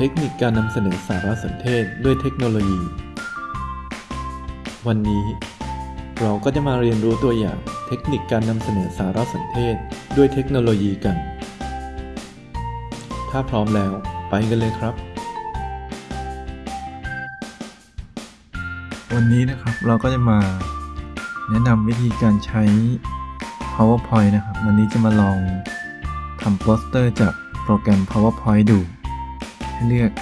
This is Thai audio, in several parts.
เทคนิคการนำเสนอสารสนเทศด้วยเทคโนโลยี วันนี้ เราก็จะมาเรียนรู้ตัวอย่างเทคนิคการนำเสนอสารสนเทศด้วยเทคโนโลยีกัน ถ้าพร้อมแล้วไปกันเลยครับ วันนี้นะครับเราก็จะมาแนะนำวิธีการใช้ PowerPoint นะครับ วันนี้จะมาลองทำโปสเตอร์จากโปรแกรม PowerPoint ดู ให้เลือก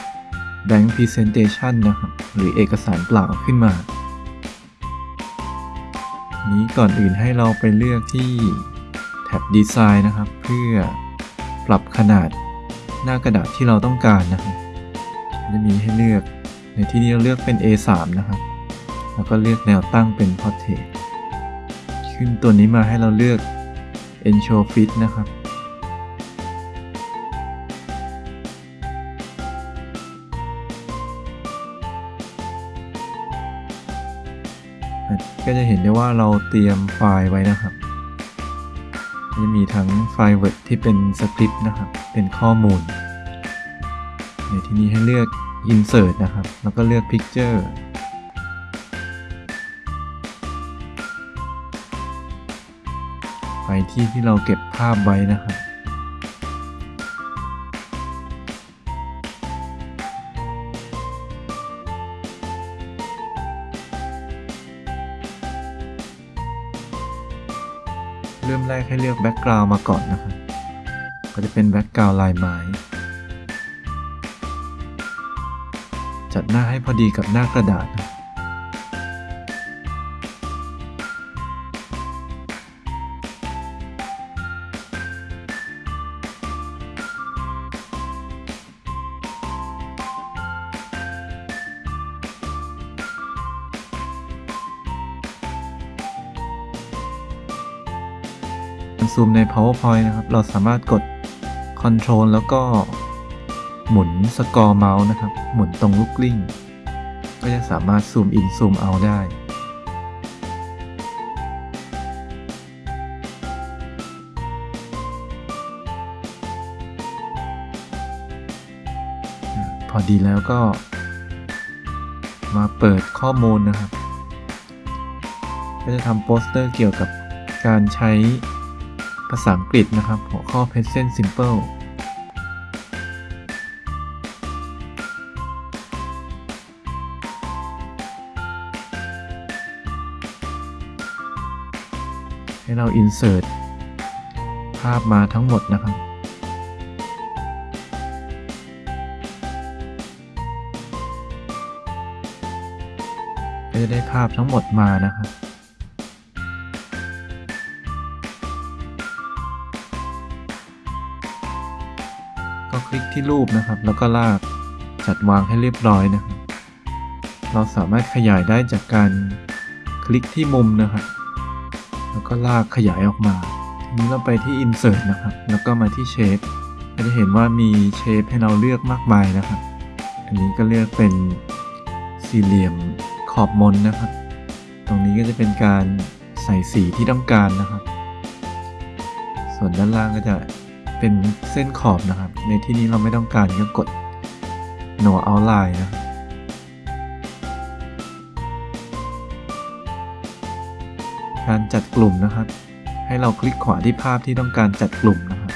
Blank Presentation นะครับ หรือเอกสารเปล่าขึ้นมา นี้ก่อนอื่นให้เราไปเลือกที่แท็บ Design นะครับ เพื่อปรับขนาดหน้ากระดาษที่เราต้องการนะครับจะมีให้เลือกในที่นี้เราเลือกเป็น A3 นะครับ แล้วก็เลือกแนวตั้งเป็น Portrait ขึ้นตัวนี้มาให้เราเลือก Ensure Fit นะครับ ก็จะเห็นได้ว่าเราเตรียมไฟล์ไว้นะครับจะมีทั้งไฟล์ Word ที่เป็นสคริปต์นะครับ เป็นข้อมูลในที่นี้ให้เลือก Insert นะครับ แล้วก็เลือก Picture ไปที่ที่เราเก็บภาพไว้นะครับ ให้เลือกแบ็กกราว n ์มาก่อนนะครับ ก็จะเป็นแบ็กกราว n ์ลายไม้ จัดหน้าให้พอดีกับหน้ากระดาษนะ ซูมใน PowerPoint นะครับ เราสามารถกด Ctrl แล้วก็หมุนสกอร์เมาส์นะครับ หมุนตรงลูกกลิ้ง ก็จะสามารถซูมอินซูมเอาได้ พอดีแล้วก็มาเปิดข้อมูลนะครับ ก็จะทำโปสเตอร์เกี่ยวกับการใช้ ภาษาอังกฤษนะครับ หัวข้อ present simple ให้เรา insert ภาพมาทั้งหมดนะครับ ก็จะได้ภาพทั้งหมดมานะครับ ก็คลิกที่รูปนะครับ แล้วก็ลากจัดวางให้เรียบร้อยนะครับ เราสามารถขยายได้จากการคลิกที่มุมนะครับ แล้วก็ลากขยายออกมา ทีนี้เราไปที่ Insert นะครับ แล้วก็มาที่ Shape ก็จะเห็นว่ามีเชฟให้เราเลือกมากมายนะครับ อันนี้ก็เลือกเป็นสี่เหลี่ยมขอบมนนะครับ ตรงนี้ก็จะเป็นการใส่สีที่ต้องการนะครับ ส่วนด้านล่างก็จะ เป็นเส้นขอบนะครับ ในที่นี้เราไม่ต้องการก็กด no outline นะการจัดกลุ่มนะครับ ให้เราคลิกขวาที่ภาพที่ต้องการจัดกลุ่มนะครับ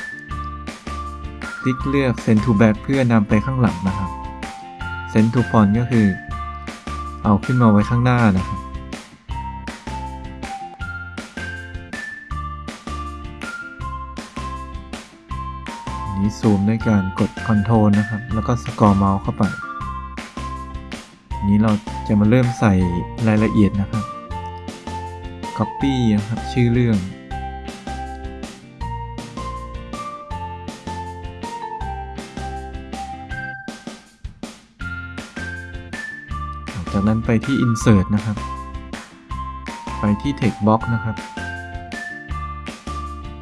คลิกเลือก send to back เพื่อนำไปข้างหลังนะครับ send to front ก็คือ เอาขึ้นมาไว้ข้างหน้านะครับ นี้ซูมด้วยการกด Ctrl นะครับ แล้วก็สกอร์เมาส์เข้าไป นี้เราจะมาเริ่มใส่รายละเอียดนะครับ Copy นะครับ ชื่อเรื่อง จากนั้นไปที่ Insert นะครับ ไปที่ Text Box นะครับ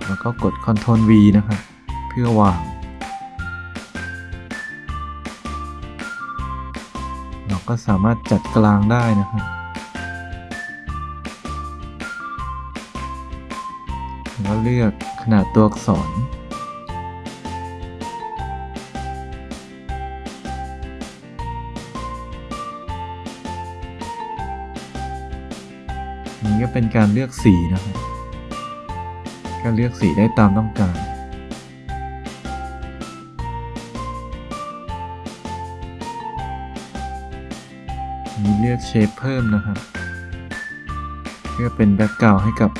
แล้วก็กด Ctrl V นะครับ เพื่อวาง เราก็สามารถจัดกลางได้นะครับแล้วเลือกขนาดตัวอักษรนี่ก็เป็นการเลือกสีนะครับ ก็เลือกสีได้ตามต้องการ ลือกเชฟเพิ่มนะครับ เพื่อเป็นแบ็กกราวให้กับ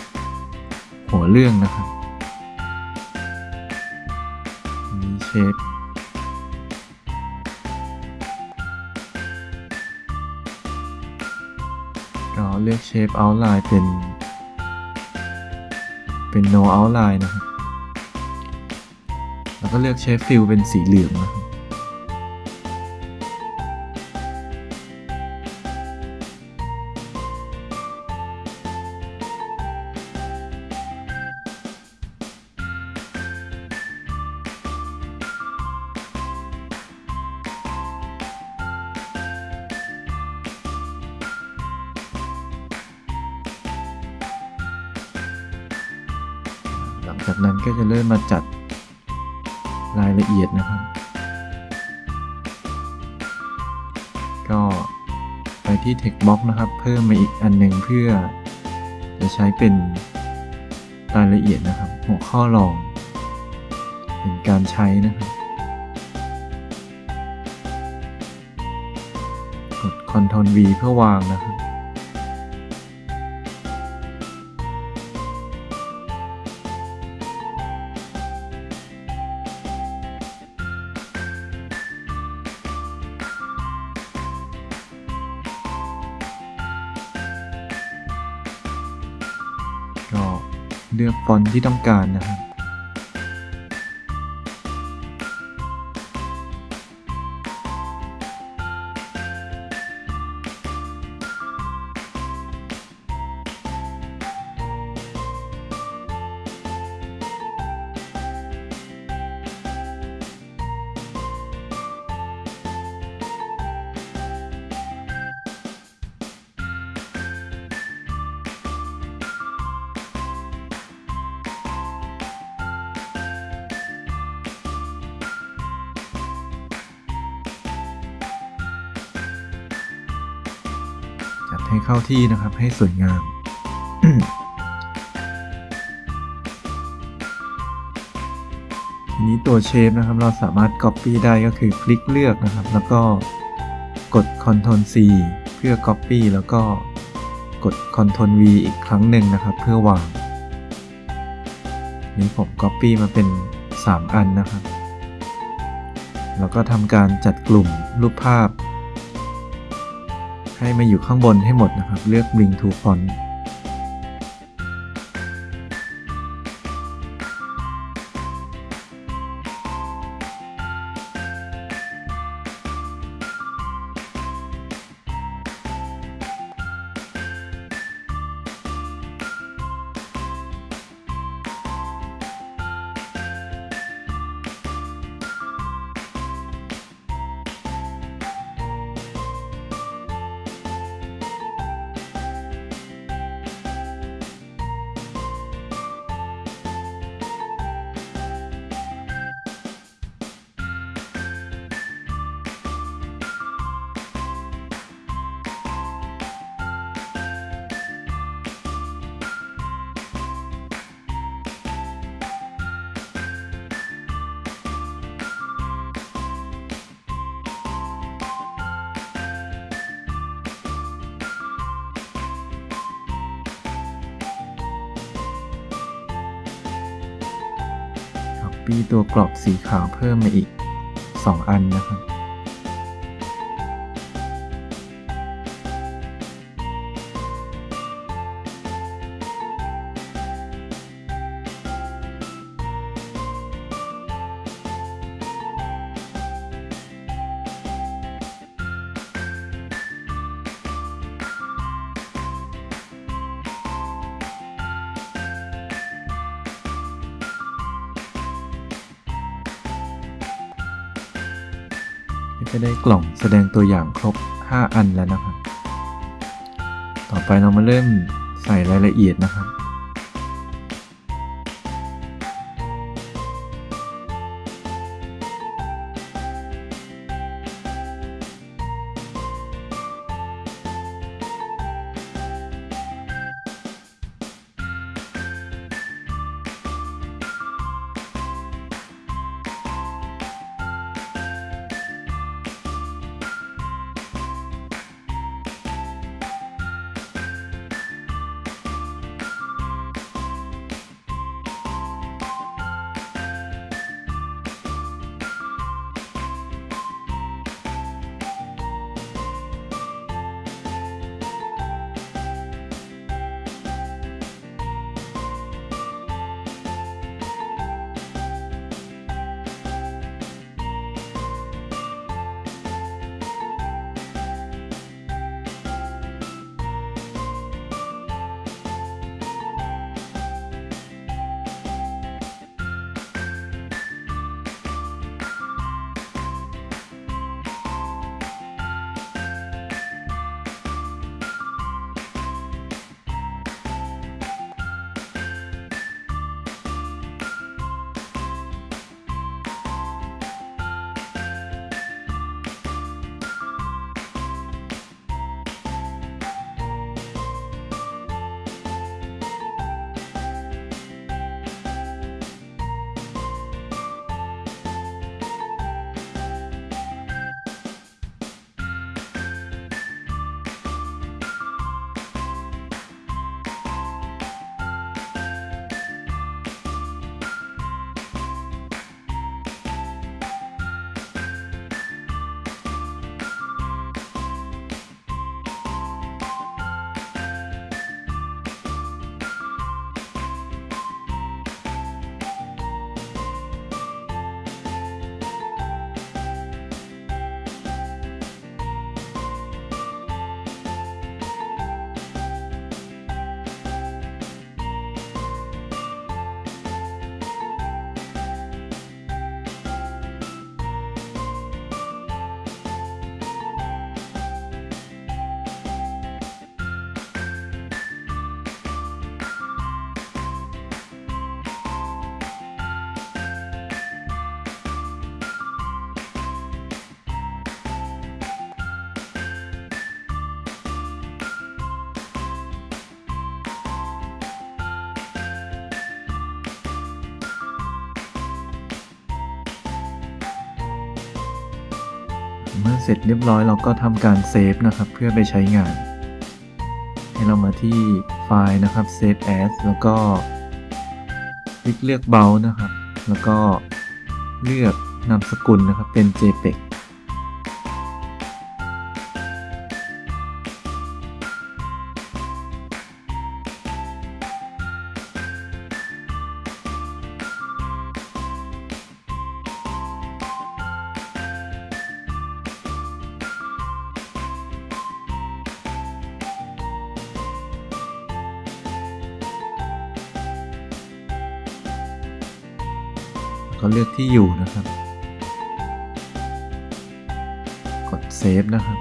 หัวเรื่องนะครับมีเชฟก็เลือกเชฟ outline เป็น เป็น no outline นะครับ แล้วก็เลือกเชฟฟิลเป็นสีเหลืองนะครับ จากนั้นก็จะเริ่มมาจัดรายละเอียดนะครับ ก็ไปที่ text box นะครับ เพิ่มมาอีกอันหนึ่งเพื่อ จะใช้เป็นรายละเอียดนะครับ หัวข้อรอง เป็นการใช้นะครับ กด Ctrl V เพื่อวางนะครับ ก็เลือกฟอนต์ที่ต้องการนะครับ ให้เข้าที่นะครับให้สวยงาม ทีนี้ตัวเชฟนะครับเราสามารถ Copy ได้ก็คือคลิกเลือกนะครับ แล้วก็กด Ctrl C เพื่อ Copy แล้วก็กด Ctrl V อีกครั้งหนึ่งนะครับ เพื่อวาง นี้ผม Copy มาเป็น 3 อันนะครับ แล้วก็ทำการจัดกลุ่มรูปภาพ ให้มาอยู่ข้างบนให้หมดนะครับ เลือก Bring to Font มีตัวกรอบสีขาวเพิ่มมาอีก 2 อันนะครับ ก็จะได้กล่องแสดงตัวอย่างครบ 5 อันแล้วนะครับ ต่อไปเรามาเริ่มใส่รายละเอียดนะครับ เมื่อเสร็จเรียบร้อยเราก็ทำการเซฟนะครับ เพื่อไปใช้งาน ให้เรามาที่ไฟล์นะครับ Save As แล้วก็ คลิกเลือกเบลนะครับ แล้วก็เลือกนามสกุลนะครับเป็น JPEG ก็เลือกที่อยู่นะครับ กด save นะครับ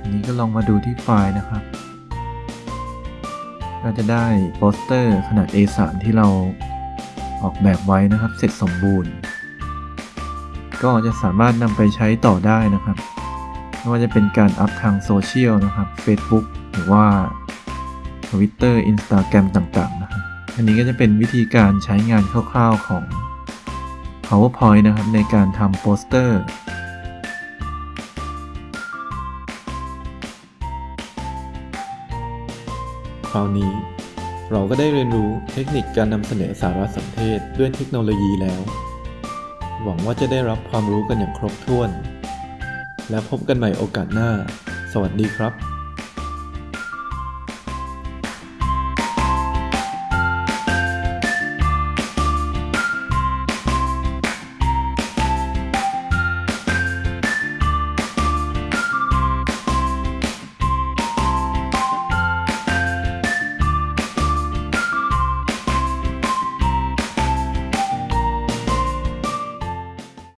อันนี้ก็ลองมาดูที่ไฟล์นะครับ ก็จะได้โปสเตอร์ขนาด A3 ที่เราออกแบบไว้นะครับเสร็จสมบูรณ์ ก็จะสามารถนำไปใช้ต่อได้นะครับ ไม่ว่าจะเป็นการ up ทางโซเชียลนะครับ Facebook หรือว่า Twitter Instagram ต่างๆนะครับ อันนี้ก็จะเป็นวิธีการใช้งานคร่าวๆของ PowerPoint นะครับ ในการทำโปสเตอร์คราวนี้ เราก็ได้เรียนรู้เทคนิคการนำเสนอสารสนเทศด้วยเทคโนโลยีแล้ว หวังว่าจะได้รับความรู้กันอย่างครบถ้วน และพบกันใหม่โอกาสหน้า สวัสดีครับ